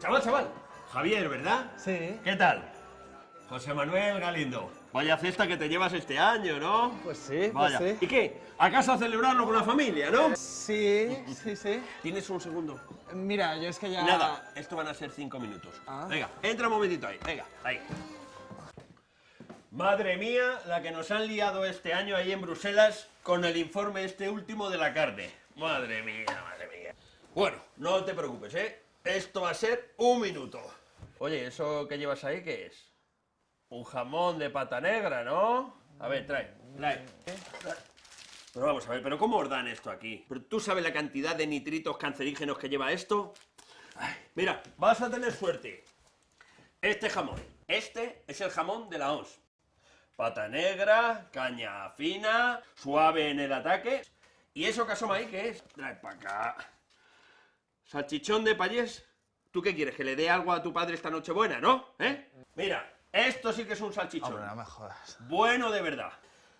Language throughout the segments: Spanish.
Chaval, chaval. Javier, ¿verdad? Sí. ¿Qué tal? José Manuel Galindo. Vaya cesta que te llevas este año, ¿no? Pues sí, pues Vaya. ¿Y qué? ¿A casa a celebrarlo con la familia, no? Sí, sí, sí. ¿Tienes un segundo? Mira, yo es que ya... Nada, esto van a ser cinco minutos. Ah. Venga, entra un momentito ahí, venga, ahí. Madre mía, la que nos han liado este año ahí en Bruselas con el informe este último de la carne. Madre mía, madre. Bueno, no te preocupes, ¿eh? Esto va a ser un minuto. Oye, ¿eso que llevas ahí qué es? Un jamón de pata negra, ¿no? A ver, trae, trae. Pero vamos a ver, ¿pero cómo os dan esto aquí? ¿Pero tú sabes la cantidad de nitritos cancerígenos que lleva esto? Ay, mira, vas a tener suerte. Este jamón, este es el jamón de la ONS. Pata negra, caña fina, suave en el ataque. ¿Y eso que asoma ahí qué es? Trae para acá. Salchichón de payés. ¿Tú qué quieres? ¿Que le dé algo a tu padre esta noche buena, no? ¿Eh? Mira, esto sí que es un salchichón. Hombre, no me jodas. Bueno de verdad.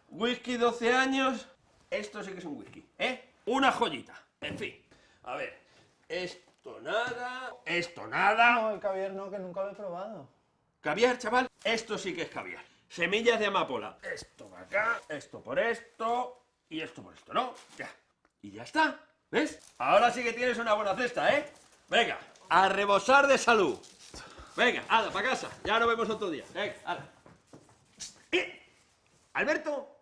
Whisky 12 años. Esto sí que es un whisky, ¿eh? Una joyita. En fin. A ver. Esto nada. Esto nada. No, el caviar no, que nunca lo he probado. Caviar, chaval. Esto sí que es caviar. Semillas de amapola. Esto por acá, esto por esto y esto por esto, ¿no? Ya. Y ya está. ¿Ves? Ahora sí que tienes una buena cesta, ¿eh? Venga, a rebosar de salud. Venga, hala, para casa. Ya nos vemos otro día. Venga, hala. ¡Eh! Alberto,